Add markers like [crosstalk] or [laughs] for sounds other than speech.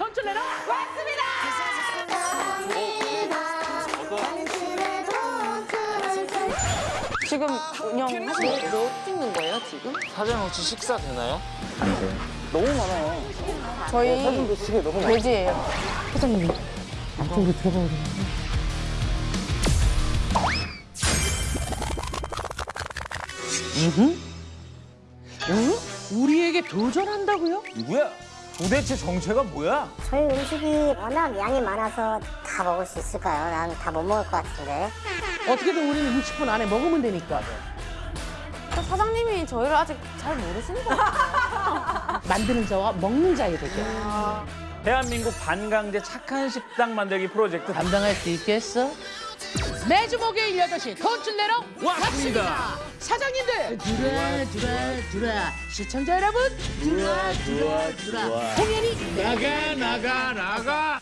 돈줄 내러 지금 운영하시는 뭐 찍는 거예요, 지금? 사장 혹시 식사 되나요? 너무 많아요. 저희 사진도 시계 너무 많아요. 돼지예요. 사장님. 앞쪽으로 들어가야 돼. 우리에게 도전한다고요? 누구야? 도대체 정체가 뭐야? 저희 음식이 워낙 양이 많아서 다 먹을 수 있을까요? 난 다 못 먹을 것 같은데. 어떻게든 우리는 60분 안에 먹으면 되니까 사장님이 저희를 아직 잘 모르시는 것 같아요. [laughs] 만드는 자와 먹는 자의 대결 대한민국 반강제 착한 식당 만들기 프로젝트 감당할 수 있겠어? 매주 목요일 8시 돈줄 내러 왔습니다. 사장님들 두라 두라 두라 시청자 여러분 두라 두라 두라 공연이 나가 나가 나가